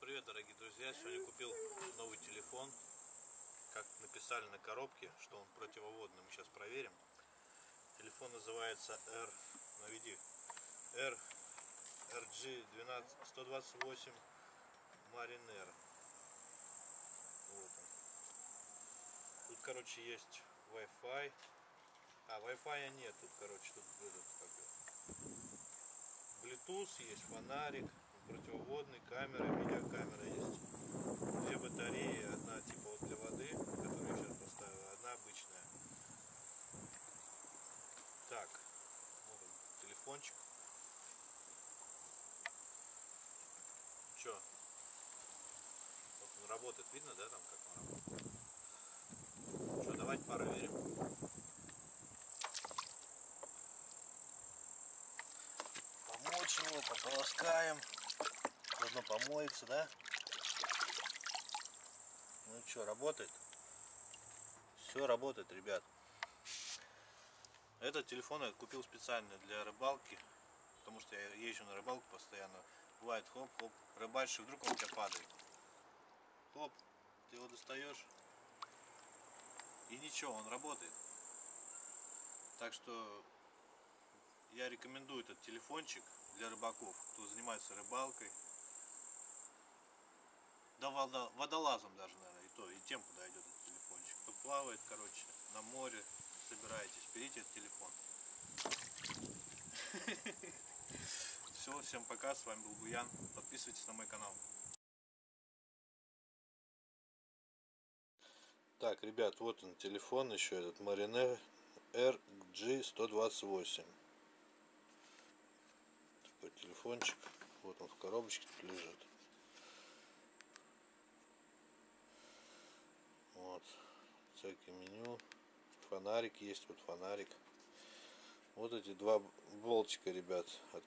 привет, дорогие друзья! Сегодня купил новый телефон. Как написали на коробке, что он противоводный, мы сейчас проверим. Телефон называется R, наведи, R, RG 12, 128 Mariner. Вот он. Тут, короче, есть Wi-Fi. А, Wi-Fi нет, тут, короче, тут этот, как Bluetooth есть, фонарик, противоводный, камера, видеокамера есть. Две батареи, одна типа вот для воды, которую я сейчас поставил, одна обычная. Так, он, телефончик. Че? Вот он работает, видно, да, там как он работает? Что, давайте проверим. Его, пополоскаем. Заодно помоется, да? Ну что, работает? Все работает, ребят. Этот телефон я купил специально для рыбалки, потому что я езжу на рыбалку постоянно. Бывает хоп-хоп, рыбачишь, вдруг он у тебя падает. Хоп, ты его достаешь, и ничего, он работает. Так что я рекомендую этот телефончик для рыбаков, кто занимается рыбалкой. Да водолазом даже, наверное, и то, и тем подойдет этот телефончик. Кто плавает, короче, на море собираетесь, берите этот телефон. Все, всем пока, с вами был Буян. Подписывайтесь на мой канал. Так, ребят, вот он телефон еще этот Mariner RG128. Телефончик. Вот он в коробочке лежит. Вот. Всякие меню. Фонарик есть, вот фонарик. Вот эти два болтика, ребят, от,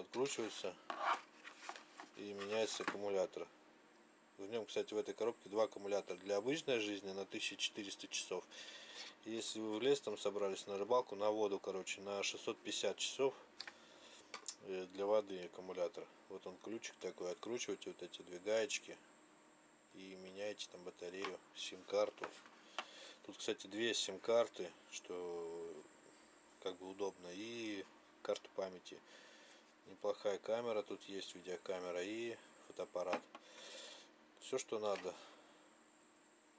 откручиваются и меняется аккумулятор. В нем, кстати, в этой коробке два аккумулятора для обычной жизни на 1400 часов. Если вы в лес там собрались на рыбалку, на воду, короче, на 650 часов для воды аккумулятор. Вот он ключик такой, откручиваете вот эти две гаечки и меняете там батарею, сим-карту. Тут, кстати, две сим-карты, что как бы удобно, и карту памяти. Неплохая камера тут есть, видеокамера и фотоаппарат. Все, что надо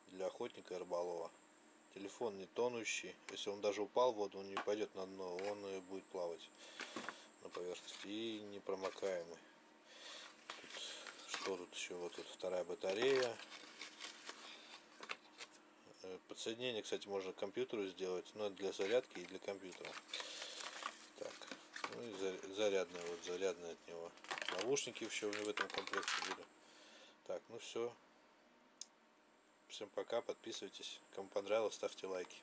для охотника и рыболова. Телефон не тонущий. Если он даже упал в воду, он не пойдет на дно, он будет плавать на поверхности. И непромокаемый. Тут, что тут еще? Вот тут вторая батарея. Э, подсоединение, кстати, можно к компьютеру сделать, но для зарядки и для компьютера. Так, ну и зарядная, вот зарядная от него. Наушники еще в этом комплекте были. Так, ну все. Всем пока, подписывайтесь. Кому понравилось, ставьте лайки.